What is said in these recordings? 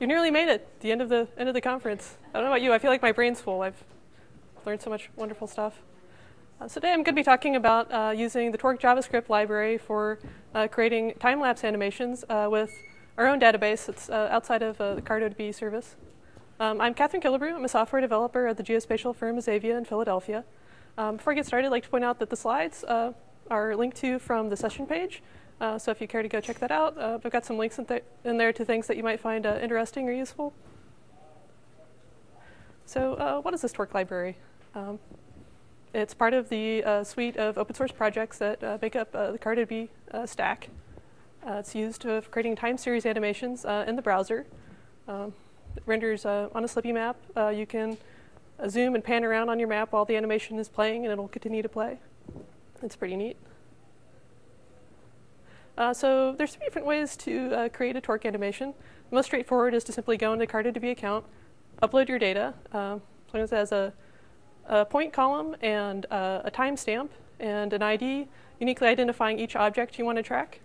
You nearly made it. The end of the end of the conference. I don't know about you. I feel like my brain's full. I've learned so much wonderful stuff. Uh, so today I'm going to be talking about uh, using the Torque JavaScript library for uh, creating time-lapse animations uh, with our own database that's uh, outside of uh, the CartoDB service. Um, I'm Catherine Killebrew. I'm a software developer at the geospatial firm Azavea in Philadelphia. Um, before I get started, I'd like to point out that the slides are linked to from the session page. Uh, so if you care to go check that out, uh, I've got some links in, th in, there to things that you might find uh, interesting or useful. So uh, what is this Torque library? Um, it's part of the uh, suite of open source projects that uh, make up the CartoDB stack. it's used for creating time series animations in the browser. Um, it renders on a Slippy map. you can zoom and pan around on your map while the animation is playing, and it'll continue to play. It's pretty neat. Uh, so there's three different ways to uh, create a torque animation. The most straightforward is to simply go into CartoDB account, upload your data, uh, as long as it has a, a point column and uh, a timestamp and an ID, uniquely identifying each object you want to track.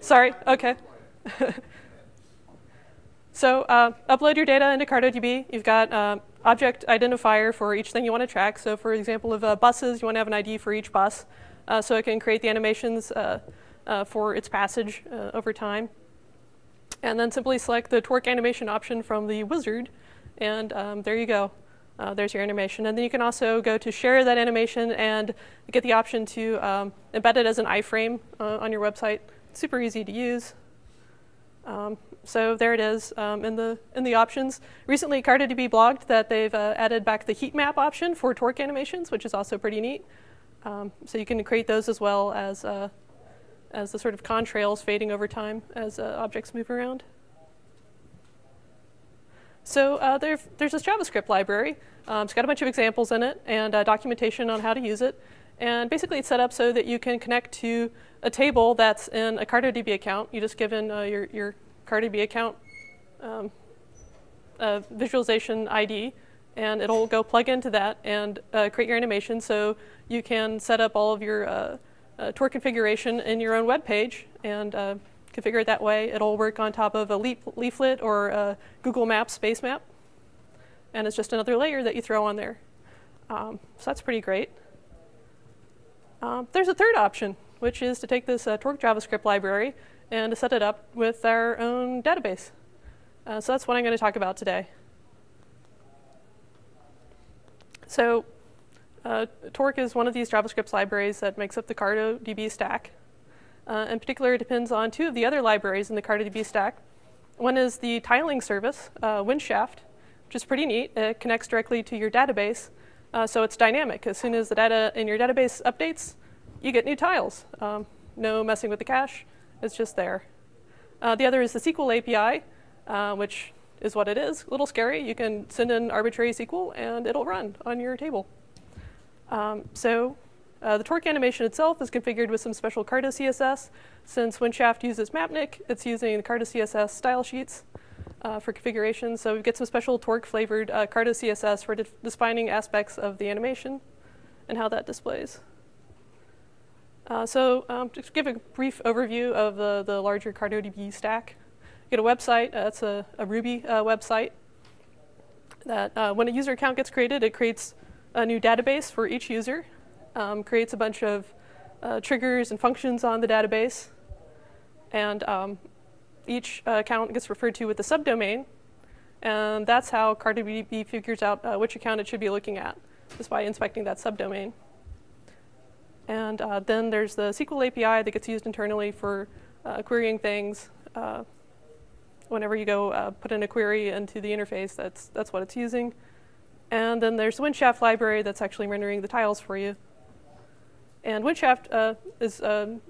Sorry, okay. so uh, upload your data into CartoDB. You've got uh, object identifier for each thing you want to track. So for example of uh, buses, you want to have an ID for each bus. Uh, so it can create the animations uh, uh for its passage uh, over time. And then simply select the torque animation option from the wizard. And um, there you go. There's your animation. And then you can also go to share that animation and get the option to um, embed it as an iframe on your website. Super easy to use. Um, so there it is um, in, the, in the options. Recently, CartoDB blogged that they've uh, added back the heat map option for torque animations, which is also pretty neat. Um, so you can create those as well as, uh, as the sort of contrails fading over time as uh, objects move around. So uh, there, there's this JavaScript library. Um, it's got a bunch of examples in it and uh, documentation on how to use it. And basically it's set up so that you can connect to a table that's in a CartoDB account. You just give in uh, your, your CartoDB account um, visualization ID, and it'll go plug into that and uh, create your animation so you can set up all of your uh, uh, Torque configuration in your own web page and uh, configure it that way. It'll work on top of a leaflet or a Google Maps base map, and it's just another layer that you throw on there. Um, so that's pretty great. Um, there's a third option, which is to take this uh, Torque JavaScript library and to set it up with our own database. Uh, so that's what I'm going to talk about today. So uh, Torque is one of these JavaScript libraries that makes up the CartoDB stack. Uh, in particular, it depends on two of the other libraries in the CartoDB stack. One is the tiling service, uh, Windshaft, which is pretty neat. It connects directly to your database, uh, so it's dynamic. As soon as the data in your database updates, you get new tiles. Um, no messing with the cache. It's just there. Uh, the other is the SQL API, uh, which is what it is. A little scary. You can send in arbitrary SQL and it'll run on your table. Um, so uh, the torque animation itself is configured with some special Carto CSS. Since Windshaft uses Mapnik, it's using the Carto CSS style sheets uh, for configuration. So we get some special torque flavored uh, Carto CSS for de defining aspects of the animation and how that displays. Uh, so um, to give a brief overview of the, the larger CartoDB stack, you get a website, uh, it's a, a Ruby uh, website that uh, when a user account gets created, it creates a new database for each user, um, creates a bunch of uh, triggers and functions on the database, and um, each account gets referred to with a subdomain, and that's how CartoDB figures out which account it should be looking at, just by inspecting that subdomain. And uh, then there's the SQL API that gets used internally for uh, querying things. Uh, whenever you go uh, put in a query into the interface, that's, that's what it's using. And then there's the Windshaft library that's actually rendering the tiles for you. And Windshaft uh, is um,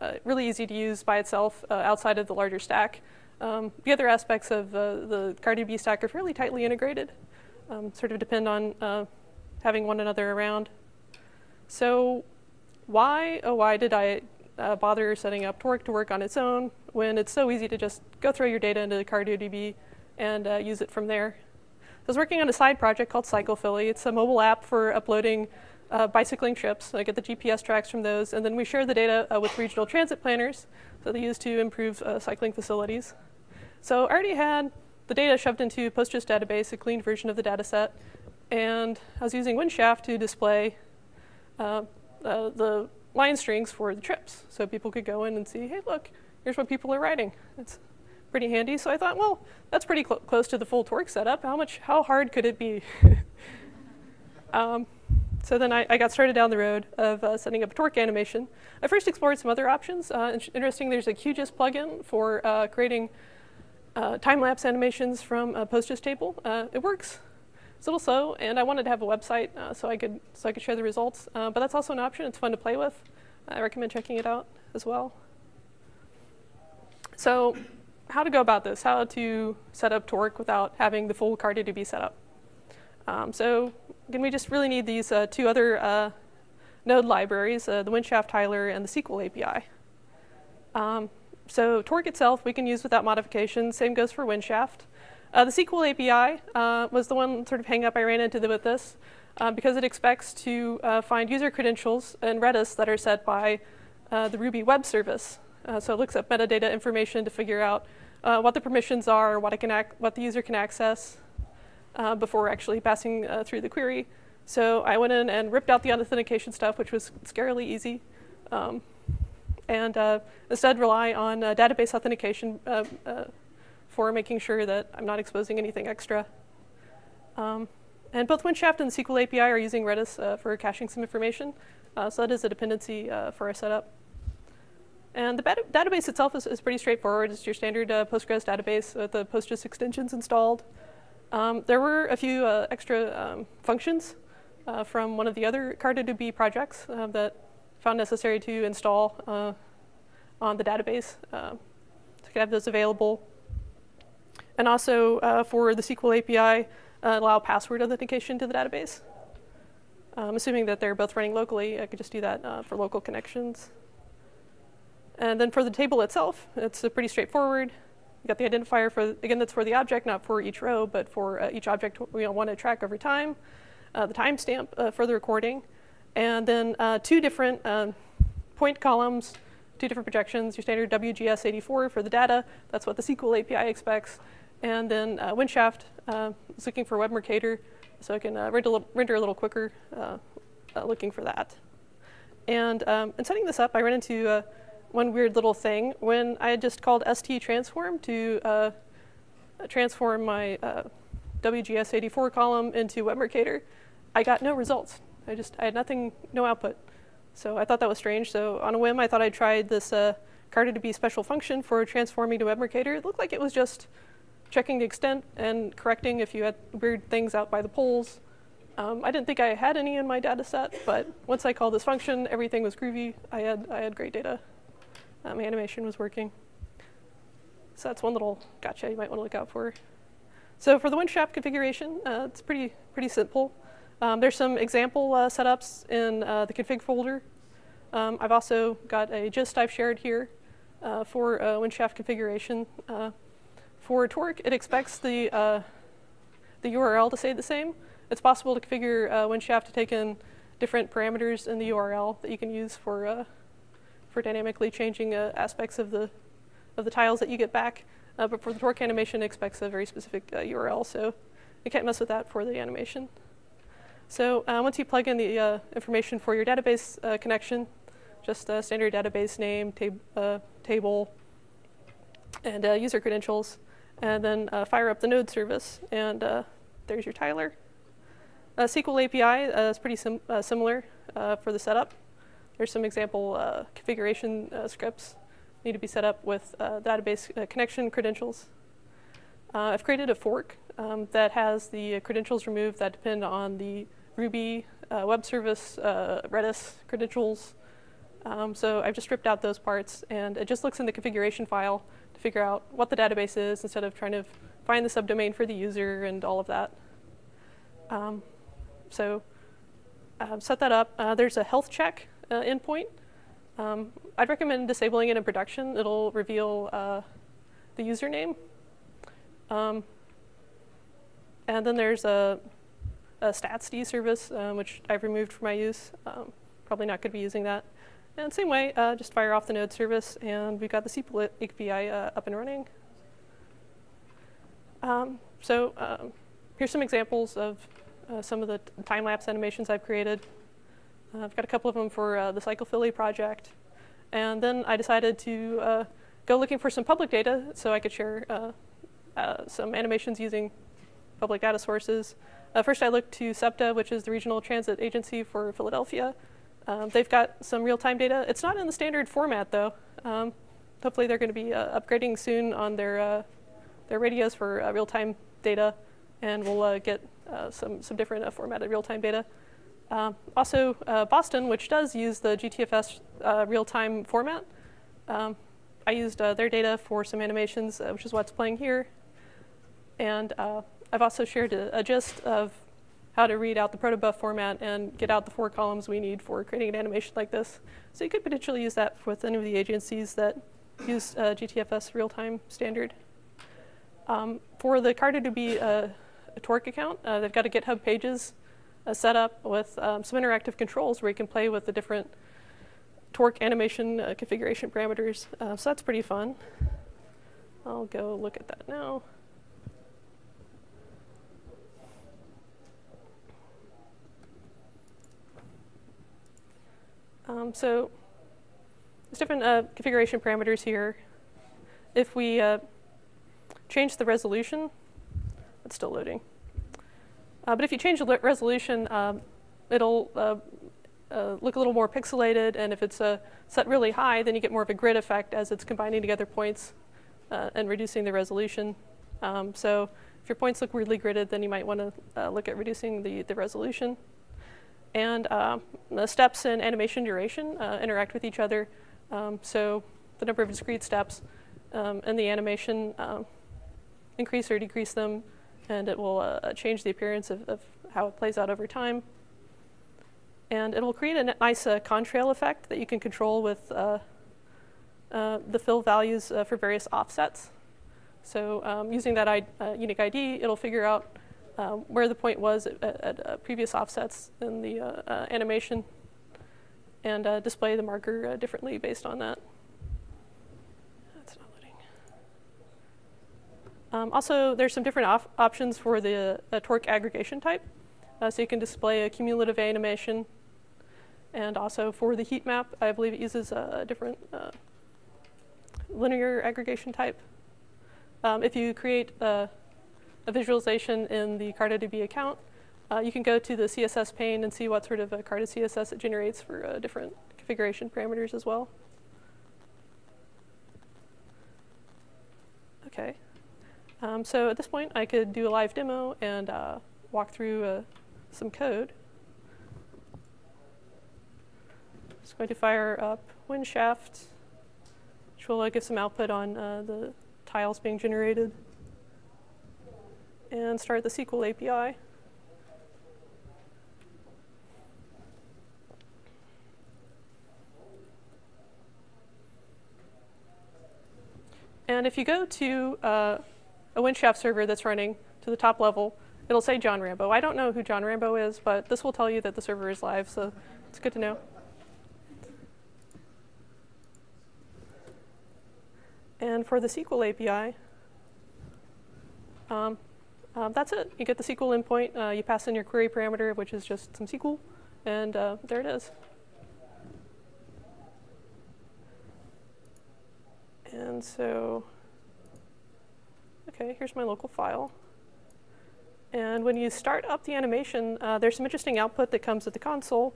uh, really easy to use by itself outside of the larger stack. Um, the other aspects of the CartoDB stack are fairly tightly integrated, um, sort of depend on having one another around. So why, oh, why did I uh, bother setting up Torque to work on its own when it's so easy to just go throw your data into CartoDB and uh, use it from there? I was working on a side project called CyclePhilly. It's a mobile app for uploading uh, bicycling trips. I get the GPS tracks from those, and then we share the data uh, with regional transit planners, so they use to improve uh, cycling facilities. So I already had the data shoved into PostGIS database, a clean version of the data set, and I was using Windshaft to display uh, the line strings for the trips. So people could go in and see, hey, look, here's what people are writing. It's pretty handy. So I thought, well, that's pretty cl close to the full torque setup. How much, how hard could it be? um, so then I, I, got started down the road of uh, setting up a torque animation. I first explored some other options. Uh, interesting, there's a QGIS plugin for uh, creating uh, time-lapse animations from a PostGIS table. Uh, it works. It's a little slow, and I wanted to have a website uh, so I could so I could share the results. but that's also an option. It's fun to play with. I recommend checking it out as well. So how to go about this, how to set up Torque without having the full CartoDB set up. Um, so again, we just really need these uh, two other uh, node libraries, uh, the Windshaft tiler and the SQL API. Um, so Torque itself we can use without modification. Same goes for Windshaft. Uh, the SQL API uh, was the one sort of hang up I ran into with this uh, because it expects to find user credentials in Redis that are set by the Ruby web service. so it looks up metadata information to figure out uh, what the permissions are, what, can what the user can access uh, before actually passing uh, through the query. So I went in and ripped out the authentication stuff, which was scarily easy, um, and uh, instead rely on uh, database authentication uh, for making sure that I'm not exposing anything extra. Um, and both Windshaft and the SQL API are using Redis for caching some information. so that is a dependency for our setup. And the database itself is, is, pretty straightforward. It's your standard uh, Postgres database with the PostGIS extensions installed. Um, there were a few uh, extra um, functions uh, from one of the other CartoDB projects uh, that found necessary to install uh, on the database. Uh, to have those available. And also for the SQL API, allow password authentication to the database. Um, assuming that they're both running locally, I could just do that for local connections. And then for the table itself, it's pretty straightforward. You got the identifier for, again, that's for the object, not for each row, but for uh, each object we want to track over time, uh, the timestamp uh, for the recording, and then uh, two different um, point columns, two different projections, your standard WGS84 for the data, that's what the SQL API expects, and then uh, Windshaft uh, is looking for Web Mercator, so I can render, a render a little quicker looking for that. And um, in setting this up, I ran into one weird little thing. When I had just called st transform to uh, transform my uh, WGS84 column into WebMercator, I got no results. I just, I had nothing, no output. So I thought that was strange. So on a whim, I thought I'd try this uh, CartoDB special function for transforming to WebMercator. It looked like it was just checking the extent and correcting if you had weird things out by the poles. Um, I didn't think I had any in my data set, but once I called this function, everything was groovy. I had, I had great data uh, my animation was working. So that's one little gotcha you might want to look out for. So for the Windshaft configuration, uh, it's pretty, pretty simple. Um, there's some example uh, setups in uh, the config folder. Um, I've also got a gist I've shared here uh, for uh, Windshaft configuration. For Torque, it expects the, the URL to stay the same. It's possible to configure Windshaft to take in different parameters in the URL that you can use for for dynamically changing uh, aspects of the, of the tiles that you get back. Uh, but for the torque animation, it expects a very specific URL, uh, so you can't mess with that for the animation. So uh, once you plug in the uh, information for your database connection, just a standard database name, tab table, and user credentials, and then fire up the node service, and there's your tiler. SQL API is pretty sim similar for the setup. There's some example uh, configuration uh, scripts need to be set up with uh, database uh, connection credentials. Uh, I've created a fork um, that has the credentials removed that depend on the Ruby web service Redis credentials. Um, so I've just stripped out those parts, and it just looks in the configuration file figure out what the database is instead of trying to find the subdomain for the user and all of that. Um, so uh, set that up. Uh, there's a health check uh, endpoint. Um, I'd recommend disabling it in production. It'll reveal uh, the username. Um, and then there's a, a statsd service, um, which I've removed for my use. Um, probably not going to be using that. And same way, uh, just fire off the node service, and we've got the SQL API uh, up and running. Um, so um, here's some examples of uh, some of the time-lapse animations I've created. Uh, I've got a couple of them for uh, the CyclePhilly project. And then I decided to uh, go looking for some public data so I could share some animations using public data sources. first, I looked to SEPTA, which is the Regional Transit Agency for Philadelphia. Um, they've got some real-time data. It's not in the standard format, though. Um, hopefully, they're going to be uh, upgrading soon on their uh, their radios for uh, real-time data, and we'll uh, get uh, some some different formatted real-time data. Um, also, Boston, which does use the GTFS real-time format, um, I used their data for some animations, which is what's playing here. And I've also shared a, a gist of how to read out the protobuf format and get out the four columns we need for creating an animation like this. So you could potentially use that with any of the agencies that use uh, GTFS real-time standard. Um, for the CartoDB uh, Torque account, uh, they've got a GitHub pages uh, set up with um, some interactive controls where you can play with the different Torque animation uh, configuration parameters. Uh, so that's pretty fun. I'll go look at that now. Um, so there's different uh, configuration parameters here. If we uh, change the resolution, it's still loading. Uh, but if you change the resolution, um, it'll uh, uh, look a little more pixelated, and if it's uh, set really high, then you get more of a grid effect as it's combining together points and reducing the resolution. Um, so if your points look weirdly gridded, then you might want to look at reducing the, the resolution. And uh, the steps in animation duration uh, interact with each other. Um, so the number of discrete steps um, the animation um, increase or decrease them, and it will uh, change the appearance of, of, how it plays out over time. And it will create a nice uh, contrail effect that you can control with uh, uh, the fill values for various offsets. So um, using that I, unique ID, it'll figure out uh, where the point was at, at uh, previous offsets in the uh, uh, animation and display the marker differently based on that. That's not loading. Um, also, there's some different op options for the torque aggregation type. so you can display a cumulative animation and also for the heat map, I believe it uses a different uh, linear aggregation type. Um, if you create a a visualization in the CartoDB account. Uh, you can go to the CSS pane and see what sort of a Carto CSS it generates for uh, different configuration parameters as well. Okay. Um, so at this point, I could do a live demo and uh, walk through uh, some code. Just going to fire up Windshaft, which will give some output on uh, the tiles being generated and start the SQL API. And if you go to uh, a Windshaft server that's running to the top level, it'll say John Rambo. I don't know who John Rambo is, but this will tell you that the server is live, so it's good to know. And for the SQL API, um, um, that's it. You get the SQL endpoint. Uh, you pass in your query parameter, which is just some SQL, and uh, there it is. And so, okay, here's my local file. And when you start up the animation, uh, there's some interesting output that comes with the console.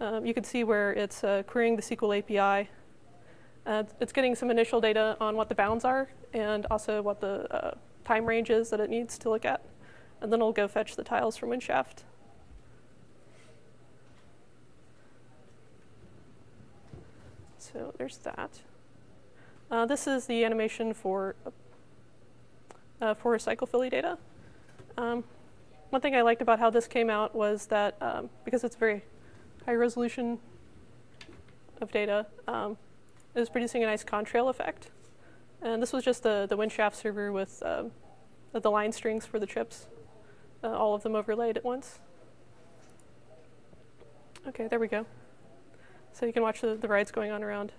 Um, you can see where it's uh, querying the SQL API. Uh, it's getting some initial data on what the bounds are and also what the uh, time ranges that it needs to look at. And then it'll go fetch the tiles from Windshaft. So there's that. Uh, this is the animation for, uh, for CyclePhilly data. Um, one thing I liked about how this came out was that um, because it's very high resolution of data, um, it was producing a nice contrail effect. And this was just the, the Windshaft server with um, the line strings for the chips, uh, all of them overlaid at once. Okay, there we go. So you can watch the, the rides going on around.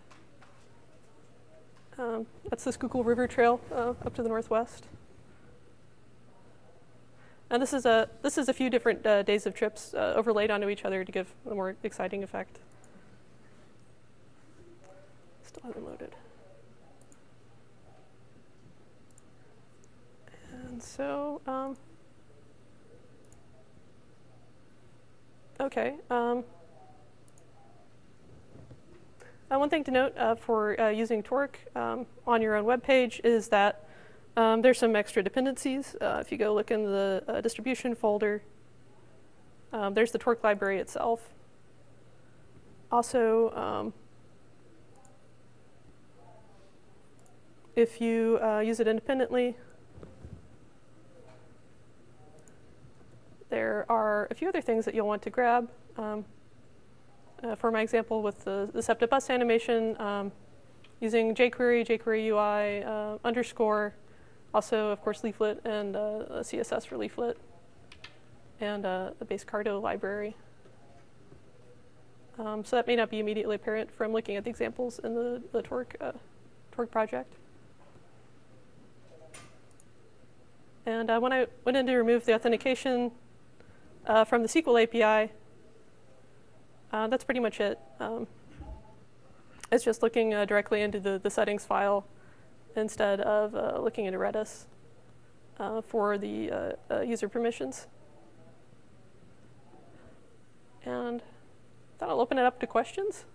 Um, that's the Schuylkill River Trail uh, up to the northwest. And this is a this is a few different uh, days of trips uh, overlaid onto each other to give a more exciting effect. Still hasn't loaded. And so, um, okay. Um, uh, one thing to note uh, for uh, using Torque um, on your own web page is that um, there's some extra dependencies. Uh, if you go look in the uh, distribution folder, um, there's the Torque library itself. Also, um, if you uh, use it independently, there are a few other things that you'll want to grab. Um, uh, for my example with the, the SEPTA bus animation, um, using jQuery, jQuery UI, uh, underscore, also, of course, Leaflet and uh, CSS for Leaflet, and uh, the base Carto library. Um, so that may not be immediately apparent from looking at the examples in the, the Torque, uh, Torque project. And uh, when I went in to remove the authentication uh, from the SQL API, uh, that's pretty much it. Um, it's just looking uh, directly into the, the settings file instead of uh, looking into Redis uh, for the uh, user permissions. And then I'll open it up to questions.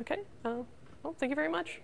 Okay. Uh, well, thank you very much.